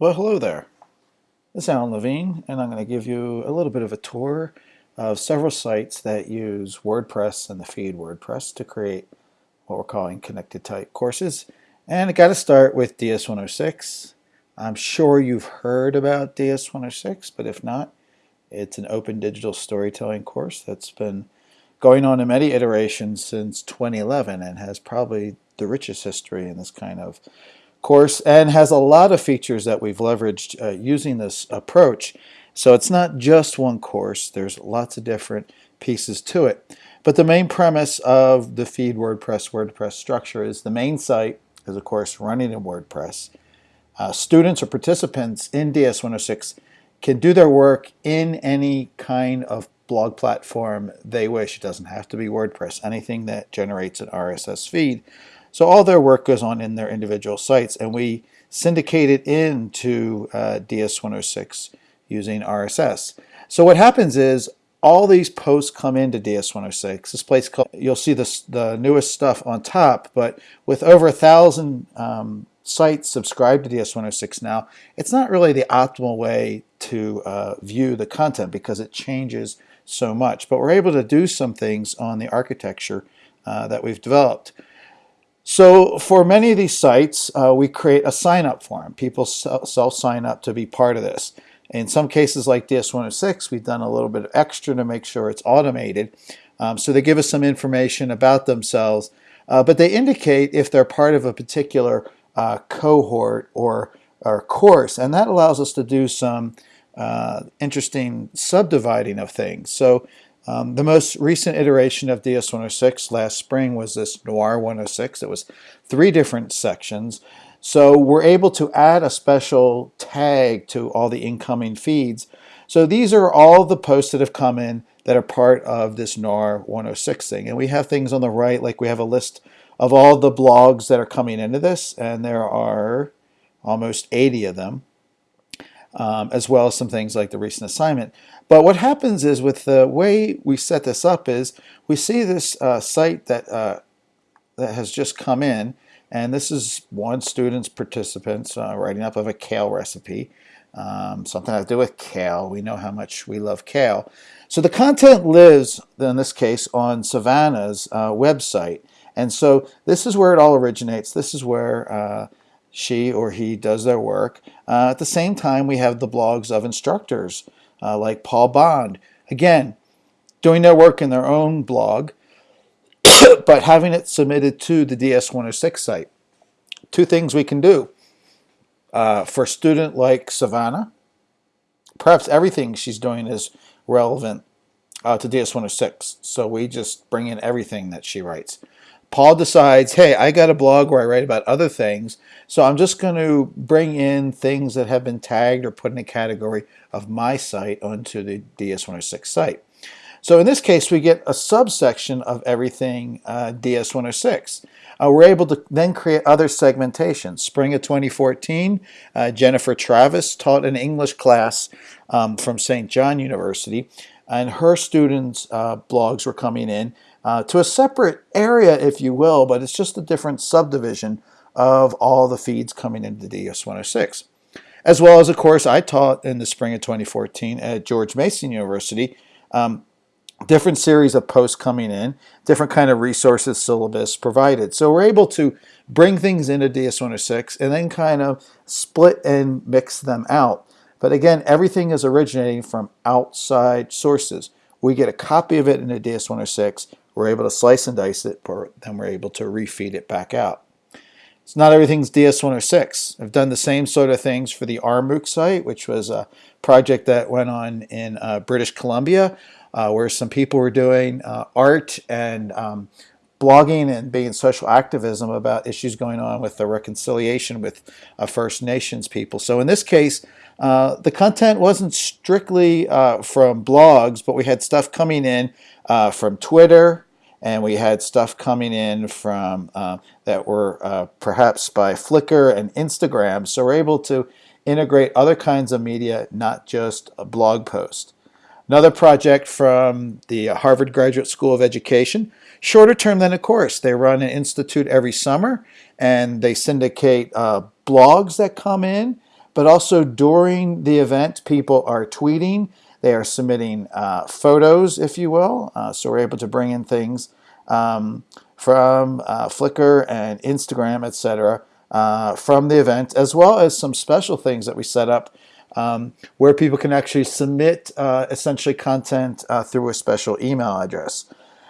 Well, hello there. This is Alan Levine, and I'm going to give you a little bit of a tour of several sites that use WordPress and the feed WordPress to create what we're calling connected type courses. And I got to start with DS106. I'm sure you've heard about DS106, but if not, it's an open digital storytelling course that's been going on in many iterations since 2011 and has probably the richest history in this kind of course and has a lot of features that we've leveraged uh, using this approach. So it's not just one course, there's lots of different pieces to it. But the main premise of the feed WordPress WordPress structure is the main site is of course running in WordPress. Uh, students or participants in DS106 can do their work in any kind of blog platform they wish. It doesn't have to be WordPress, anything that generates an RSS feed. So all their work goes on in their individual sites and we syndicate it into uh, DS106 using RSS. So what happens is all these posts come into DS106. This place called, you'll see this, the newest stuff on top, but with over a thousand um, sites subscribed to DS106 now, it's not really the optimal way to uh, view the content because it changes so much. But we're able to do some things on the architecture uh, that we've developed. So for many of these sites, uh, we create a sign-up form. People self-sign up to be part of this. In some cases like DS106, we've done a little bit of extra to make sure it's automated. Um, so they give us some information about themselves, uh, but they indicate if they're part of a particular uh, cohort or, or course, and that allows us to do some uh, interesting subdividing of things. So um, the most recent iteration of DS106 last spring was this Noir 106. It was three different sections. So we're able to add a special tag to all the incoming feeds. So these are all the posts that have come in that are part of this Noir 106 thing. And we have things on the right, like we have a list of all the blogs that are coming into this, and there are almost 80 of them um, as well as some things like the recent assignment. But what happens is with the way we set this up is we see this uh, site that, uh, that has just come in and this is one student's participants uh, writing up of a kale recipe. Um, something to do with kale. We know how much we love kale. So the content lives, in this case, on Savannah's uh, website. And so this is where it all originates. This is where uh, she or he does their work. Uh, at the same time, we have the blogs of instructors uh, like Paul Bond. Again, doing their work in their own blog, but having it submitted to the DS106 site. Two things we can do. Uh, for a student like Savannah, perhaps everything she's doing is relevant uh, to DS106. So we just bring in everything that she writes. Paul decides, hey, I got a blog where I write about other things, so I'm just going to bring in things that have been tagged or put in a category of my site onto the DS106 site. So in this case, we get a subsection of everything uh, DS106. Uh, we're able to then create other segmentations. Spring of 2014, uh, Jennifer Travis taught an English class um, from St. John University, and her students' uh, blogs were coming in uh, to a separate area, if you will, but it's just a different subdivision of all the feeds coming into DS106. As well as, of course, I taught in the spring of 2014 at George Mason University, um, different series of posts coming in, different kind of resources, syllabus provided. So we're able to bring things into DS106 and then kind of split and mix them out. But again, everything is originating from outside sources. We get a copy of it in a DS106, we're able to slice and dice it, but then we're able to refeed it back out. It's not everything's DS106. I've done the same sort of things for the RMOOC site, which was a project that went on in uh, British Columbia, uh, where some people were doing uh, art and um, blogging and being social activism about issues going on with the reconciliation with uh, First Nations people. So in this case, uh, the content wasn't strictly uh, from blogs, but we had stuff coming in uh, from Twitter, and we had stuff coming in from uh, that were uh, perhaps by Flickr and Instagram. So we're able to integrate other kinds of media, not just a blog post. Another project from the Harvard Graduate School of Education, shorter term than a course. They run an institute every summer and they syndicate blogs that come in but also during the event, people are tweeting, they are submitting uh, photos, if you will, uh, so we're able to bring in things um, from uh, Flickr and Instagram, etc., uh, from the event, as well as some special things that we set up um, where people can actually submit uh, essentially content uh, through a special email address.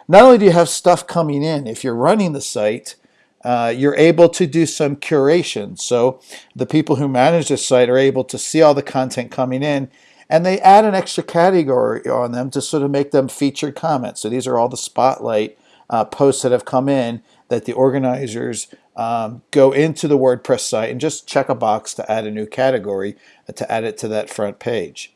Not only do you have stuff coming in, if you're running the site, uh, you're able to do some curation. So the people who manage the site are able to see all the content coming in and they add an extra category on them to sort of make them featured comments. So these are all the spotlight uh, posts that have come in that the organizers um, go into the WordPress site and just check a box to add a new category uh, to add it to that front page.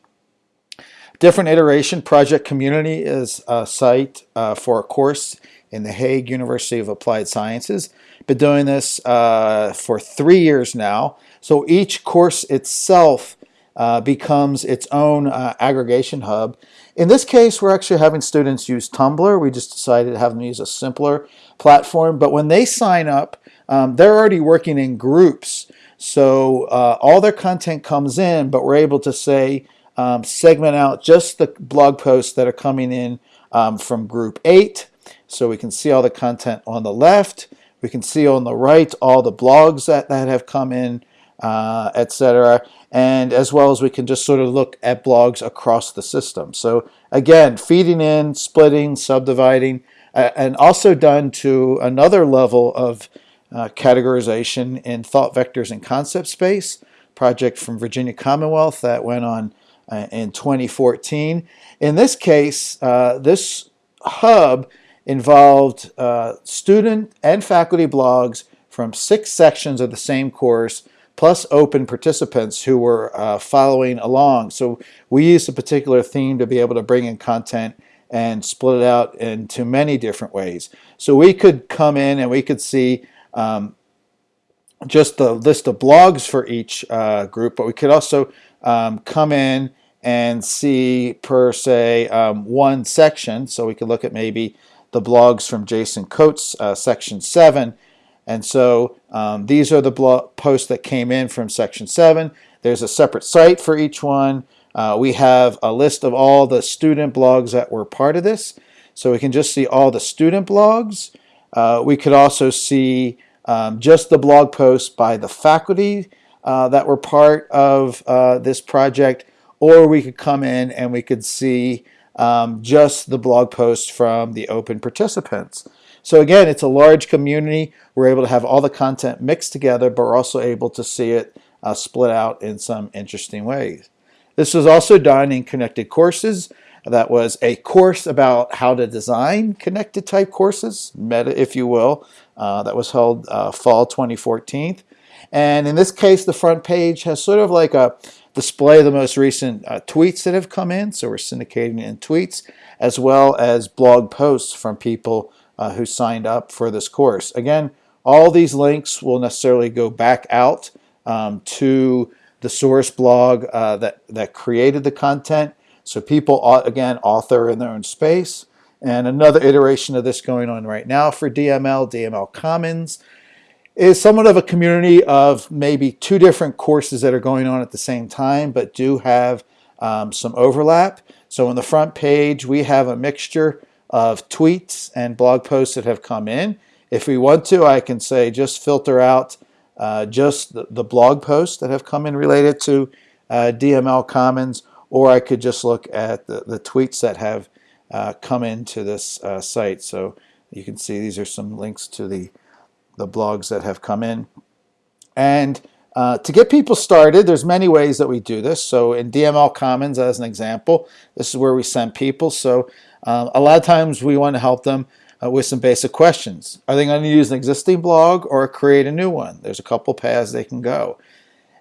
Different iteration project community is a site uh, for a course in the Hague University of Applied Sciences. Been doing this uh, for three years now. So each course itself uh, becomes its own uh, aggregation hub. In this case, we're actually having students use Tumblr. We just decided to have them use a simpler platform. But when they sign up, um, they're already working in groups. So uh, all their content comes in, but we're able to say, um, segment out just the blog posts that are coming in um, from group 8. So we can see all the content on the left. We can see on the right all the blogs that, that have come in, uh, etc. And as well as we can just sort of look at blogs across the system. So again, feeding in, splitting, subdividing, uh, and also done to another level of uh, categorization in thought vectors and concept space project from Virginia Commonwealth that went on uh, in 2014. In this case, uh, this hub involved uh, student and faculty blogs from six sections of the same course plus open participants who were uh, following along. So we used a particular theme to be able to bring in content and split it out into many different ways. So we could come in and we could see um, just the list of blogs for each uh, group, but we could also um, come in and see per se um, one section. So we could look at maybe the blogs from Jason Coats, uh, section 7. And so um, these are the blog posts that came in from section 7. There's a separate site for each one. Uh, we have a list of all the student blogs that were part of this. So we can just see all the student blogs. Uh, we could also see um, just the blog posts by the faculty uh, that were part of uh, this project, or we could come in and we could see um, just the blog posts from the open participants. So again, it's a large community. We're able to have all the content mixed together, but we're also able to see it uh, split out in some interesting ways. This was also done in connected courses. That was a course about how to design connected type courses, meta if you will, uh, that was held uh, fall 2014. And in this case, the front page has sort of like a display the most recent uh, tweets that have come in. So we're syndicating in tweets, as well as blog posts from people uh, who signed up for this course. Again, all these links will necessarily go back out um, to the source blog uh, that, that created the content. So people, again, author in their own space. And another iteration of this going on right now for DML, DML Commons, is somewhat of a community of maybe two different courses that are going on at the same time, but do have um, some overlap. So on the front page, we have a mixture of tweets and blog posts that have come in. If we want to, I can say just filter out uh, just the, the, blog posts that have come in related to uh, DML Commons, or I could just look at the, the tweets that have uh, come into this uh, site. So you can see these are some links to the, the blogs that have come in. And uh, to get people started, there's many ways that we do this. So in DML Commons, as an example, this is where we send people. So um, a lot of times we want to help them uh, with some basic questions. Are they going to use an existing blog or create a new one? There's a couple paths they can go.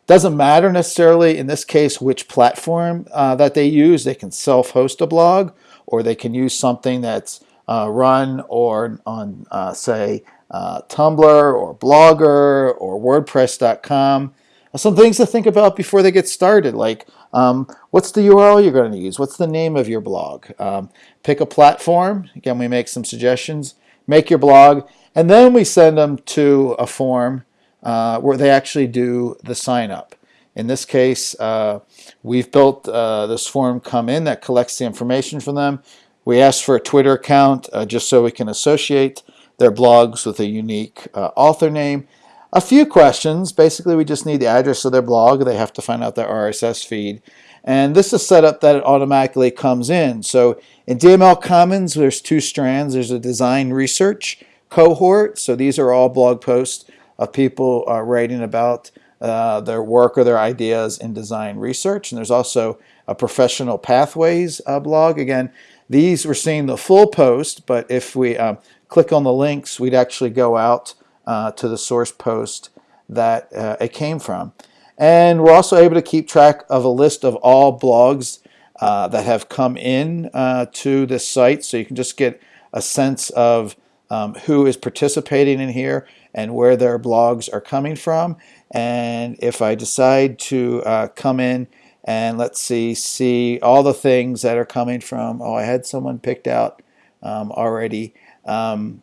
Doesn't matter necessarily in this case which platform uh, that they use. They can self-host a blog or they can use something that's uh, run or on uh, say uh, Tumblr or Blogger or WordPress.com. Some things to think about before they get started, like um, what's the URL you're going to use? What's the name of your blog? Um, pick a platform. Again, we make some suggestions. Make your blog, and then we send them to a form uh, where they actually do the sign up. In this case, uh, we've built uh, this form come in that collects the information from them. We ask for a Twitter account uh, just so we can associate their blogs with a unique uh, author name. A few questions. Basically, we just need the address of their blog. They have to find out their RSS feed. And this is set up that it automatically comes in. So in DML Commons, there's two strands. There's a design research cohort. So these are all blog posts of people uh, writing about uh, their work or their ideas in design research. And there's also a professional pathways uh, blog. Again, these we're seeing the full post, but if we um, click on the links, we'd actually go out uh, to the source post that uh, it came from. And we're also able to keep track of a list of all blogs uh, that have come in uh, to this site. So you can just get a sense of um, who is participating in here and where their blogs are coming from. And if I decide to uh, come in and let's see, see all the things that are coming from, oh, I had someone picked out um, already. Um,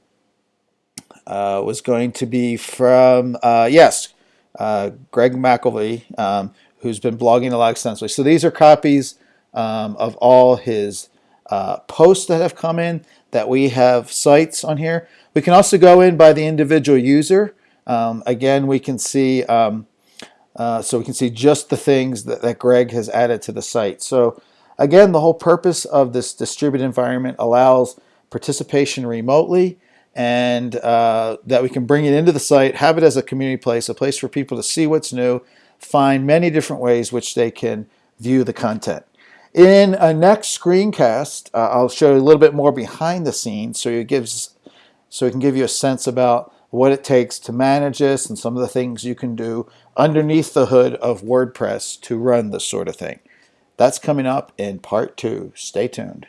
uh, was going to be from, uh, yes, uh, Greg McVerry, um, who's been blogging a lot extensively. So these are copies um, of all his uh, posts that have come in that we have sites on here. We can also go in by the individual user. Um, again, we can see, um, uh, so we can see just the things that, that Greg has added to the site. So again, the whole purpose of this distributed environment allows participation remotely and uh, that we can bring it into the site, have it as a community place, a place for people to see what's new, find many different ways which they can view the content. In a next screencast, uh, I'll show you a little bit more behind the scenes so it gives so it can give you a sense about what it takes to manage this and some of the things you can do underneath the hood of WordPress to run this sort of thing. That's coming up in part two. Stay tuned.